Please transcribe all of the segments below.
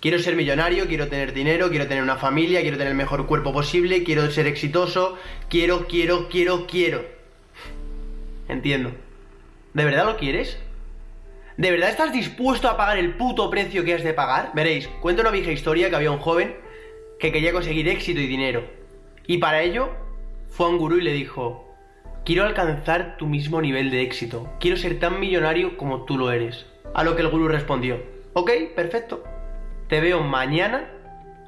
Quiero ser millonario, quiero tener dinero, quiero tener una familia, quiero tener el mejor cuerpo posible, quiero ser exitoso, quiero, quiero, quiero, quiero. Entiendo. ¿De verdad lo quieres? ¿De verdad estás dispuesto a pagar el puto precio que has de pagar? Veréis, cuento una vieja historia que había un joven que quería conseguir éxito y dinero. Y para ello fue a un gurú y le dijo, quiero alcanzar tu mismo nivel de éxito, quiero ser tan millonario como tú lo eres. A lo que el gurú respondió, ok, perfecto, te veo mañana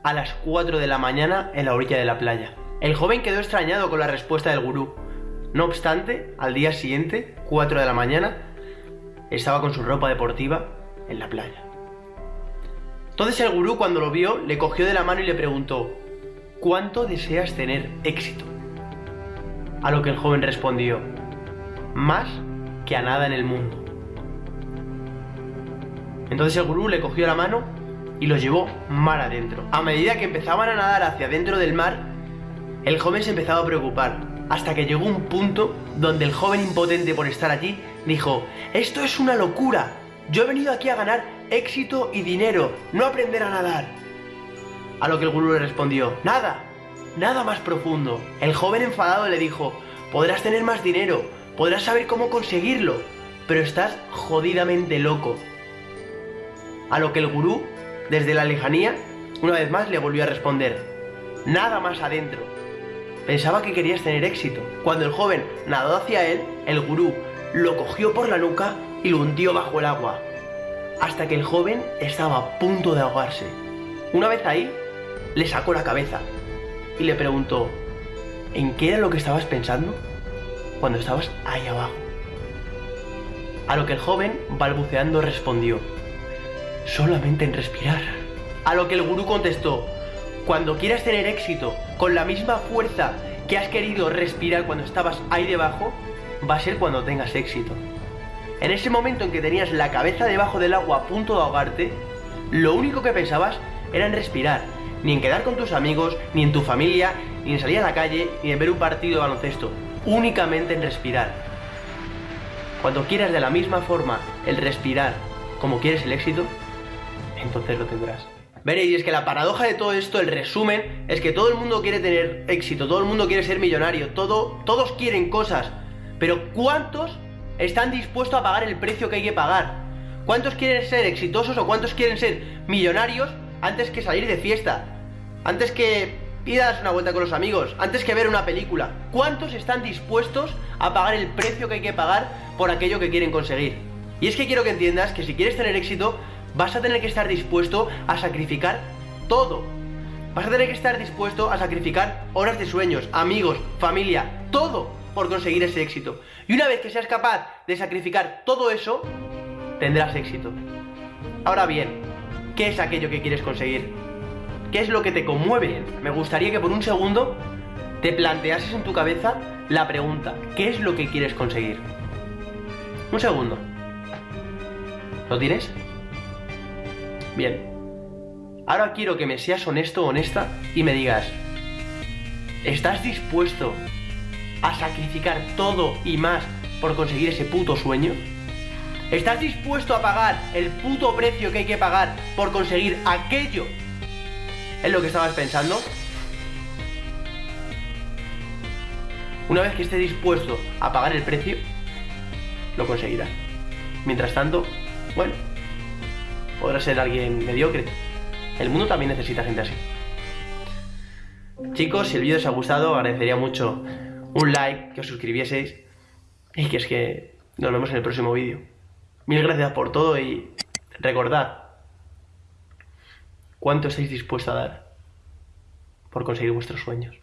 a las 4 de la mañana en la orilla de la playa. El joven quedó extrañado con la respuesta del gurú. No obstante, al día siguiente, 4 de la mañana, estaba con su ropa deportiva en la playa. Entonces el gurú cuando lo vio le cogió de la mano y le preguntó, ¿cuánto deseas tener éxito? A lo que el joven respondió, más que a nada en el mundo. Entonces el gurú le cogió la mano y lo llevó mar adentro. A medida que empezaban a nadar hacia adentro del mar, el joven se empezaba a preocupar, hasta que llegó un punto donde el joven impotente por estar allí dijo, esto es una locura, yo he venido aquí a ganar éxito y dinero, no aprender a nadar. A lo que el gurú le respondió, nada, nada más profundo. El joven enfadado le dijo, podrás tener más dinero, podrás saber cómo conseguirlo, pero estás jodidamente loco. A lo que el gurú, desde la lejanía, una vez más le volvió a responder, nada más adentro. Pensaba que querías tener éxito. Cuando el joven nadó hacia él, el gurú lo cogió por la nuca y lo hundió bajo el agua, hasta que el joven estaba a punto de ahogarse. Una vez ahí, le sacó la cabeza y le preguntó, ¿en qué era lo que estabas pensando cuando estabas ahí abajo? A lo que el joven, balbuceando, respondió, solamente en respirar. A lo que el gurú contestó, cuando quieras tener éxito con la misma fuerza que has querido respirar cuando estabas ahí debajo, va a ser cuando tengas éxito. En ese momento en que tenías la cabeza debajo del agua a punto de ahogarte, lo único que pensabas era en respirar, ni en quedar con tus amigos, ni en tu familia, ni en salir a la calle, ni en ver un partido de baloncesto, únicamente en respirar. Cuando quieras de la misma forma el respirar como quieres el éxito, entonces lo tendrás. Veréis, es que la paradoja de todo esto, el resumen, es que todo el mundo quiere tener éxito, todo el mundo quiere ser millonario, todo, todos quieren cosas, pero ¿cuántos están dispuestos a pagar el precio que hay que pagar? ¿Cuántos quieren ser exitosos o cuántos quieren ser millonarios antes que salir de fiesta? Antes que ir a una vuelta con los amigos, antes que ver una película. ¿Cuántos están dispuestos a pagar el precio que hay que pagar por aquello que quieren conseguir? Y es que quiero que entiendas que si quieres tener éxito, vas a tener que estar dispuesto a sacrificar todo. Vas a tener que estar dispuesto a sacrificar horas de sueños, amigos, familia, todo por conseguir ese éxito. Y una vez que seas capaz de sacrificar todo eso, tendrás éxito. Ahora bien, ¿qué es aquello que quieres conseguir? ¿Qué es lo que te conmueve? Me gustaría que por un segundo te planteases en tu cabeza la pregunta, ¿qué es lo que quieres conseguir? Un segundo. ¿Lo tienes? Bien. Ahora quiero que me seas honesto honesta y me digas, ¿estás dispuesto a sacrificar todo y más por conseguir ese puto sueño? ¿Estás dispuesto a pagar el puto precio que hay que pagar por conseguir aquello ¿Es lo que estabas pensando? Una vez que estés dispuesto a pagar el precio, lo conseguirás. Mientras tanto, bueno, podrás ser alguien mediocre. El mundo también necesita gente así. Chicos, si el vídeo os ha gustado, agradecería mucho un like, que os suscribieseis y que es que nos vemos en el próximo vídeo. Mil gracias por todo y recordad, ¿Cuánto estáis dispuestos a dar por conseguir vuestros sueños?